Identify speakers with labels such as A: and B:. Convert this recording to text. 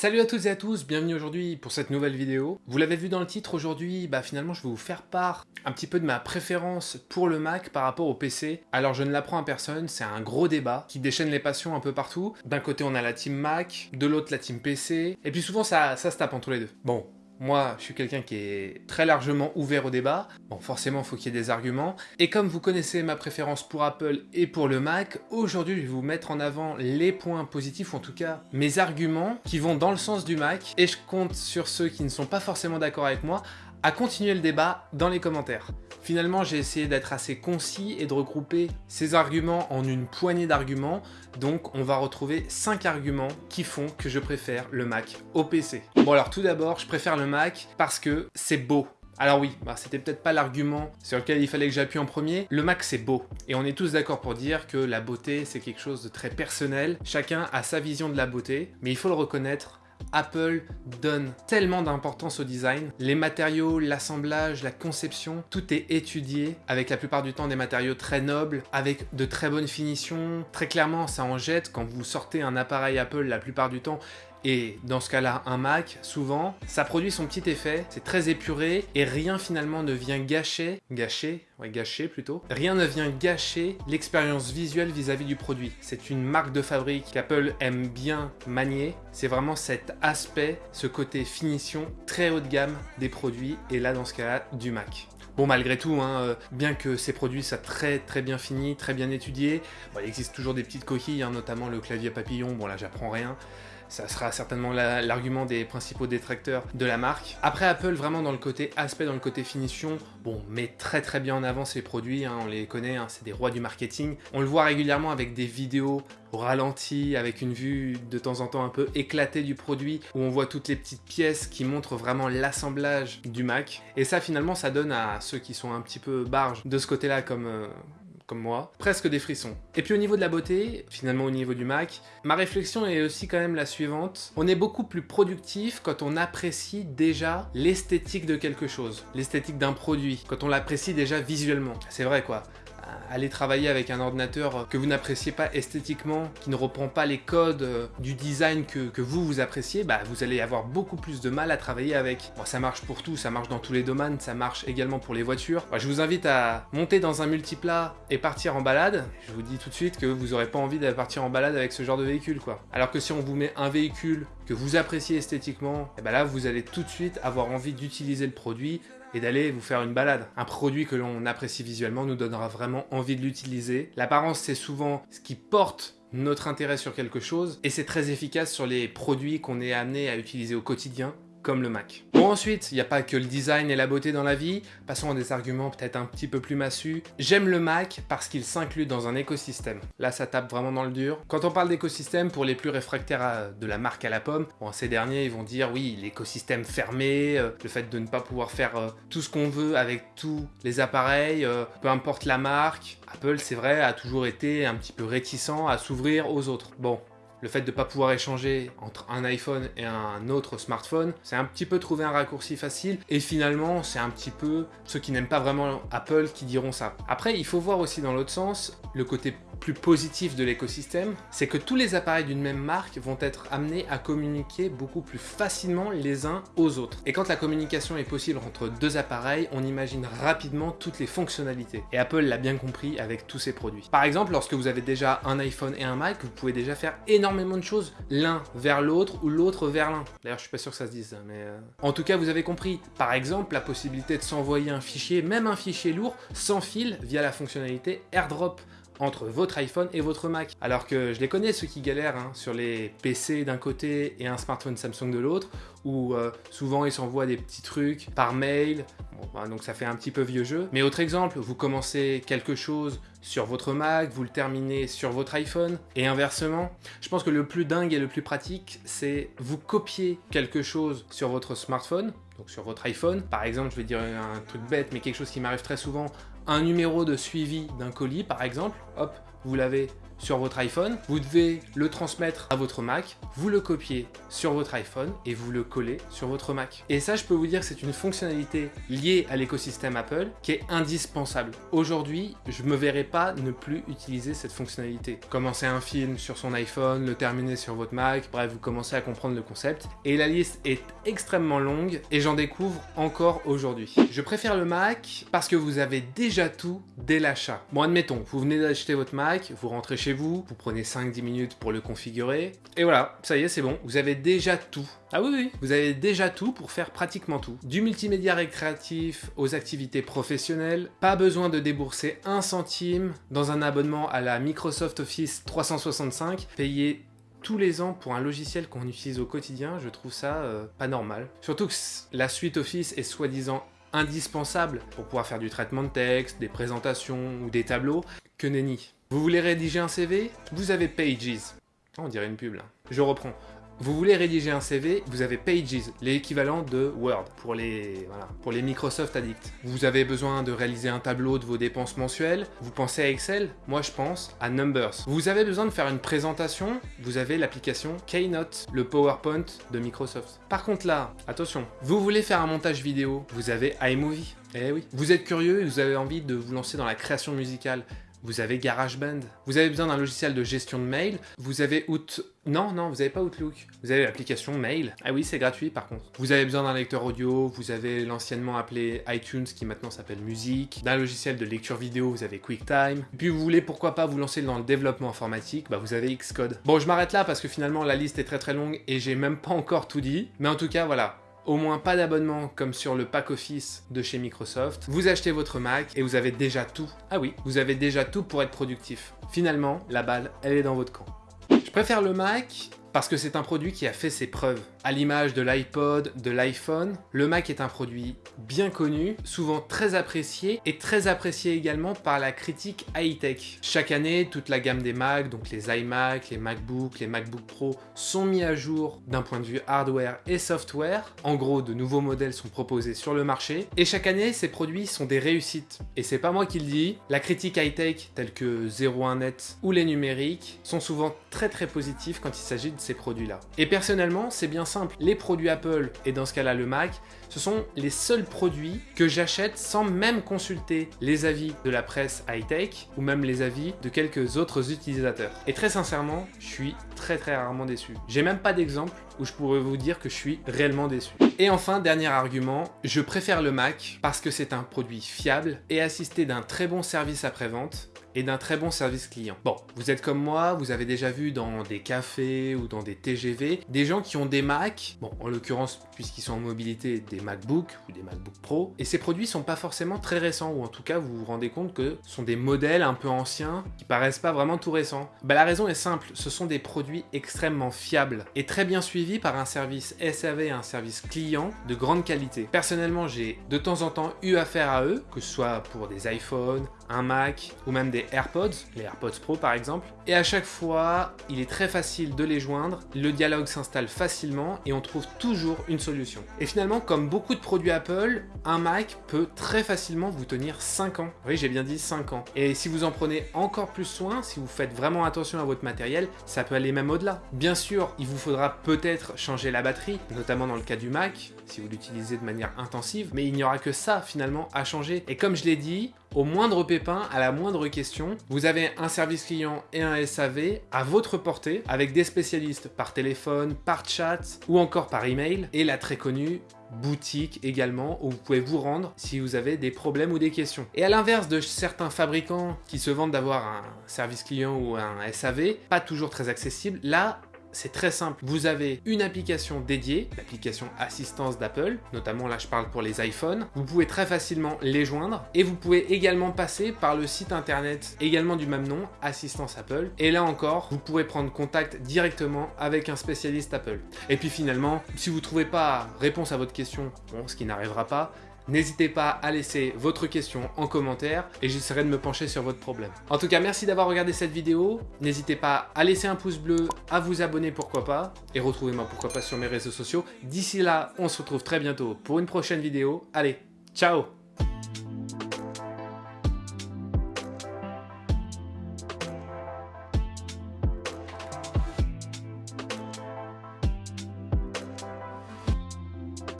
A: Salut à toutes et à tous, bienvenue aujourd'hui pour cette nouvelle vidéo. Vous l'avez vu dans le titre, aujourd'hui, bah finalement je vais vous faire part un petit peu de ma préférence pour le Mac par rapport au PC. Alors je ne l'apprends à personne, c'est un gros débat qui déchaîne les passions un peu partout. D'un côté on a la team Mac, de l'autre la team PC, et puis souvent ça, ça se tape entre les deux. Bon, moi, je suis quelqu'un qui est très largement ouvert au débat. Bon, forcément, il faut qu'il y ait des arguments. Et comme vous connaissez ma préférence pour Apple et pour le Mac, aujourd'hui, je vais vous mettre en avant les points positifs, ou en tout cas, mes arguments qui vont dans le sens du Mac. Et je compte sur ceux qui ne sont pas forcément d'accord avec moi à continuer le débat dans les commentaires. Finalement, j'ai essayé d'être assez concis et de regrouper ces arguments en une poignée d'arguments. Donc, on va retrouver 5 arguments qui font que je préfère le Mac au PC. Bon alors, tout d'abord, je préfère le Mac parce que c'est beau. Alors oui, bah, c'était peut-être pas l'argument sur lequel il fallait que j'appuie en premier. Le Mac, c'est beau. Et on est tous d'accord pour dire que la beauté, c'est quelque chose de très personnel. Chacun a sa vision de la beauté, mais il faut le reconnaître, Apple donne tellement d'importance au design. Les matériaux, l'assemblage, la conception, tout est étudié avec la plupart du temps des matériaux très nobles, avec de très bonnes finitions. Très clairement, ça en jette quand vous sortez un appareil Apple la plupart du temps et dans ce cas-là, un Mac, souvent, ça produit son petit effet, c'est très épuré, et rien finalement ne vient gâcher, gâcher, ouais gâcher plutôt, rien ne vient gâcher l'expérience visuelle vis-à-vis du produit. C'est une marque de fabrique qu'Apple aime bien manier, c'est vraiment cet aspect, ce côté finition très haut de gamme des produits, et là dans ce cas-là, du Mac. Bon, malgré tout, hein, euh, bien que ces produits soient très très bien finis, très bien étudiés, il existe toujours des petites coquilles, hein, notamment le clavier papillon, bon là j'apprends rien, ça sera certainement l'argument des principaux détracteurs de la marque. Après Apple, vraiment dans le côté aspect, dans le côté finition, bon, met très très bien en avant ses produits, hein, on les connaît, hein, c'est des rois du marketing. On le voit régulièrement avec des vidéos au ralenti, avec une vue de temps en temps un peu éclatée du produit, où on voit toutes les petites pièces qui montrent vraiment l'assemblage du Mac. Et ça finalement, ça donne à ceux qui sont un petit peu barges de ce côté-là, comme, euh, moi, presque des frissons. Et puis au niveau de la beauté, finalement au niveau du Mac, ma réflexion est aussi quand même la suivante. On est beaucoup plus productif quand on apprécie déjà l'esthétique de quelque chose, l'esthétique d'un produit, quand on l'apprécie déjà visuellement. C'est vrai quoi aller travailler avec un ordinateur que vous n'appréciez pas esthétiquement, qui ne reprend pas les codes euh, du design que, vous, vous appréciez, bah, vous allez avoir beaucoup plus de mal à travailler avec. Bon, ça marche pour tout, ça marche dans tous les domaines, ça marche également pour les voitures. je vous invite à monter dans un multiplat et partir en balade. Je vous dis tout de suite que vous n'aurez pas envie de partir en balade avec ce genre de véhicule, quoi. Alors que si on vous met un véhicule que vous appréciez esthétiquement, et eh ben là, vous allez tout de suite avoir envie d'utiliser le produit, et d'aller vous faire une balade. Un produit que l'on apprécie visuellement nous donnera vraiment envie de l'utiliser. L'apparence, c'est souvent ce qui porte notre intérêt sur quelque chose et c'est très efficace sur les produits qu'on est amené à utiliser au quotidien comme le Mac. Bon ensuite, il n'y a pas que le design et la beauté dans la vie, passons à des arguments peut-être un petit peu plus massus. J'aime le Mac parce qu'il s'inclut dans un écosystème. Là ça tape vraiment dans le dur. Quand on parle d'écosystème, pour les plus réfractaires de la marque à la pomme, bon, ces derniers ils vont dire oui l'écosystème fermé, euh, le fait de ne pas pouvoir faire euh, tout ce qu'on veut avec tous les appareils, euh, peu importe la marque. Apple c'est vrai a toujours été un petit peu réticent à s'ouvrir aux autres. Bon, le fait de ne pas pouvoir échanger entre un iPhone et un autre smartphone, c'est un petit peu trouver un raccourci facile et finalement c'est un petit peu ceux qui n'aiment pas vraiment Apple qui diront ça. Après il faut voir aussi dans l'autre sens le côté plus positif de l'écosystème, c'est que tous les appareils d'une même marque vont être amenés à communiquer beaucoup plus facilement les uns aux autres. Et quand la communication est possible entre deux appareils, on imagine rapidement toutes les fonctionnalités. Et Apple l'a bien compris avec tous ses produits. Par exemple, lorsque vous avez déjà un iPhone et un Mac, vous pouvez déjà faire énormément de choses l'un vers l'autre ou l'autre vers l'un. D'ailleurs, je suis pas sûr que ça se dise, mais... Euh, en tout cas, vous avez compris. Par exemple, la possibilité de s'envoyer un fichier, même un fichier lourd, sans fil via la fonctionnalité AirDrop entre votre iPhone et votre Mac. Alors que je les connais ceux qui galèrent hein, sur les PC d'un côté et un smartphone Samsung de l'autre, où euh, souvent ils s'envoient des petits trucs par mail, bah, donc ça fait un petit peu vieux jeu. Mais autre exemple, vous commencez quelque chose sur votre Mac, vous le terminez sur votre iPhone, et inversement. Je pense que le plus dingue et le plus pratique, c'est vous copier quelque chose sur votre smartphone, donc sur votre iPhone. Par exemple, je vais dire un truc bête, mais quelque chose qui m'arrive très souvent, un numéro de suivi d'un colis par exemple, hop, vous l'avez sur votre iPhone, vous devez le transmettre à votre Mac, vous le copiez sur votre iPhone et vous le collez sur votre Mac. Et ça, je peux vous dire que c'est une fonctionnalité liée à l'écosystème Apple qui est indispensable. Aujourd'hui, je me verrai pas ne plus utiliser cette fonctionnalité. Commencer un film sur son iPhone, le terminer sur votre Mac, bref, vous commencez à comprendre le concept. Et la liste est extrêmement longue et j'en découvre encore aujourd'hui. Je préfère le Mac parce que vous avez déjà tout dès l'achat. Bon, admettons, vous venez d'acheter votre Mac, vous rentrez chez vous, vous prenez 5-10 minutes pour le configurer, et voilà, ça y est, c'est bon, vous avez déjà tout. Ah oui, oui, vous avez déjà tout pour faire pratiquement tout. Du multimédia récréatif aux activités professionnelles, pas besoin de débourser un centime dans un abonnement à la Microsoft Office 365, payé tous les ans pour un logiciel qu'on utilise au quotidien, je trouve ça euh, pas normal. Surtout que la suite Office est soi-disant indispensable pour pouvoir faire du traitement de texte, des présentations ou des tableaux, que nenni. Vous voulez rédiger un CV Vous avez Pages. Oh, on dirait une pub là. Je reprends. Vous voulez rédiger un CV, vous avez Pages, l'équivalent de Word pour les, Microsoft Addicts. Vous avez besoin de réaliser un tableau de vos dépenses mensuelles, vous pensez à Excel? Moi je pense à Numbers. Vous avez besoin de faire une présentation, vous avez l'application Keynote, le PowerPoint de Microsoft. Par contre là, attention, vous voulez faire un montage vidéo, vous avez iMovie. Eh oui. Vous êtes curieux et vous avez envie de vous lancer dans la création musicale? Vous avez GarageBand. Vous avez besoin d'un logiciel de gestion de mail. Vous avez Out... Non, non, vous n'avez pas Outlook. Vous avez l'application Mail. Ah oui, c'est gratuit par contre. Vous avez besoin d'un lecteur audio. Vous avez l'anciennement appelé iTunes qui maintenant s'appelle Musique. D'un logiciel de lecture vidéo, vous avez QuickTime. Puis vous voulez pourquoi pas vous lancer dans le développement informatique, bah vous avez Xcode. Bon, je m'arrête là parce que finalement la liste est très très longue et j'ai même pas encore tout dit. Mais en tout cas, voilà, au moins pas d'abonnement comme sur le pack Office de chez Microsoft, vous achetez votre Mac et vous avez déjà tout. Ah oui, vous avez déjà tout pour être productif. Finalement, la balle, elle est dans votre camp. Je préfère le Mac parce que c'est un produit qui a fait ses preuves. À l'image de l'iPod, de l'iPhone, le Mac est un produit bien connu, souvent très apprécié, et très apprécié également par la critique high-tech. Chaque année, toute la gamme des Mac, donc les iMac, les MacBook, les MacBook Pro, sont mis à jour d'un point de vue hardware et software. En gros, de nouveaux modèles sont proposés sur le marché, et chaque année, ces produits sont des réussites. Et c'est pas moi qui le dis, la critique high-tech, telle que 01net ou les numériques, sont souvent très très positifs quand il s'agit de ces produits-là. Et personnellement, c'est bien simple. Les produits Apple, et dans ce cas-là le Mac, ce sont les seuls produits que j'achète sans même consulter les avis de la presse high-tech ou même les avis de quelques autres utilisateurs. Et très sincèrement, je suis très très rarement déçu. J'ai même pas d'exemple où je pourrais vous dire que je suis réellement déçu. Et enfin, dernier argument, je préfère le Mac parce que c'est un produit fiable et assisté d'un très bon service après-vente et d'un très bon service client. Bon, vous êtes comme moi, vous avez déjà vu dans des cafés ou dans des TGV, des gens qui ont des Mac, bon, en l'occurrence, puisqu'ils sont en mobilité, des MacBook ou des MacBook Pro, et ces produits sont pas forcément très récents, ou en tout cas, vous vous rendez compte que ce sont des modèles un peu anciens, qui paraissent pas vraiment tout récents. Bah, la raison est simple, ce sont des produits extrêmement fiables, et très bien suivis par un service SAV et un service client de grande qualité. Personnellement, j'ai de temps en temps eu affaire à eux, que ce soit pour des iPhones, un Mac ou même des AirPods, les AirPods Pro par exemple. Et à chaque fois, il est très facile de les joindre, le dialogue s'installe facilement et on trouve toujours une solution. Et finalement, comme beaucoup de produits Apple, un Mac peut très facilement vous tenir 5 ans. Oui, j'ai bien dit 5 ans. Et si vous en prenez encore plus soin, si vous faites vraiment attention à votre matériel, ça peut aller même au-delà. Bien sûr, il vous faudra peut-être changer la batterie, notamment dans le cas du Mac, si vous l'utilisez de manière intensive, mais il n'y aura que ça finalement à changer. Et comme je l'ai dit, au moindre pépin, à la moindre question, vous avez un service client et un SAV à votre portée, avec des spécialistes par téléphone, par chat ou encore par email, et la très connue boutique également où vous pouvez vous rendre si vous avez des problèmes ou des questions. Et à l'inverse de certains fabricants qui se vendent d'avoir un service client ou un SAV, pas toujours très accessible, là c'est très simple. Vous avez une application dédiée, l'application assistance d'Apple, notamment là je parle pour les iPhones. Vous pouvez très facilement les joindre et vous pouvez également passer par le site internet également du même nom, Assistance Apple. Et là encore, vous pourrez prendre contact directement avec un spécialiste Apple. Et puis finalement, si vous ne trouvez pas réponse à votre question, bon, ce qui n'arrivera pas, N'hésitez pas à laisser votre question en commentaire et j'essaierai de me pencher sur votre problème. En tout cas, merci d'avoir regardé cette vidéo. N'hésitez pas à laisser un pouce bleu, à vous abonner pourquoi pas et retrouvez-moi pourquoi pas sur mes réseaux sociaux. D'ici là, on se retrouve très bientôt pour une prochaine vidéo. Allez, ciao